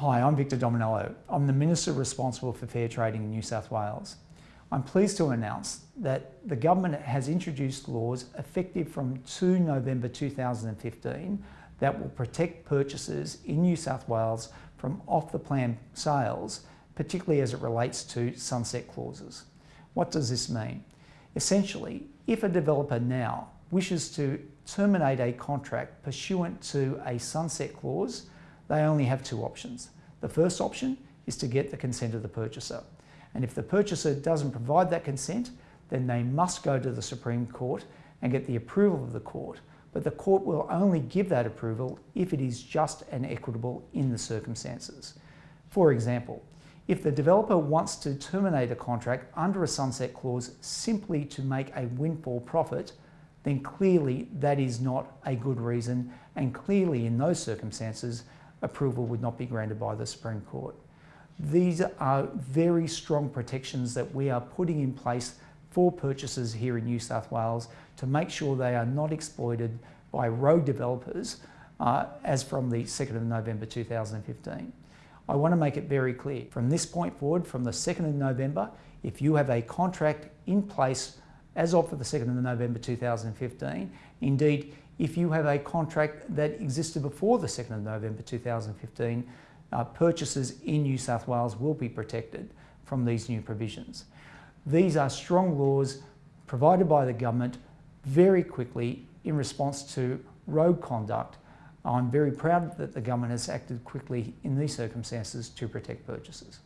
Hi, I'm Victor Dominello. I'm the Minister responsible for fair trading in New South Wales. I'm pleased to announce that the government has introduced laws effective from 2 November 2015 that will protect purchasers in New South Wales from off-the-plan sales, particularly as it relates to sunset clauses. What does this mean? Essentially, if a developer now wishes to terminate a contract pursuant to a sunset clause, they only have two options. The first option is to get the consent of the purchaser. And if the purchaser doesn't provide that consent, then they must go to the Supreme Court and get the approval of the court. But the court will only give that approval if it is just and equitable in the circumstances. For example, if the developer wants to terminate a contract under a sunset clause simply to make a windfall profit, then clearly that is not a good reason and clearly in those circumstances approval would not be granted by the Supreme Court. These are very strong protections that we are putting in place for purchasers here in New South Wales to make sure they are not exploited by rogue developers uh, as from the 2nd of November 2015. I want to make it very clear, from this point forward, from the 2nd of November, if you have a contract in place as of the 2nd of November 2015, indeed, if you have a contract that existed before the 2nd of November 2015, uh, purchasers in New South Wales will be protected from these new provisions. These are strong laws provided by the government very quickly in response to rogue conduct. I'm very proud that the government has acted quickly in these circumstances to protect purchasers.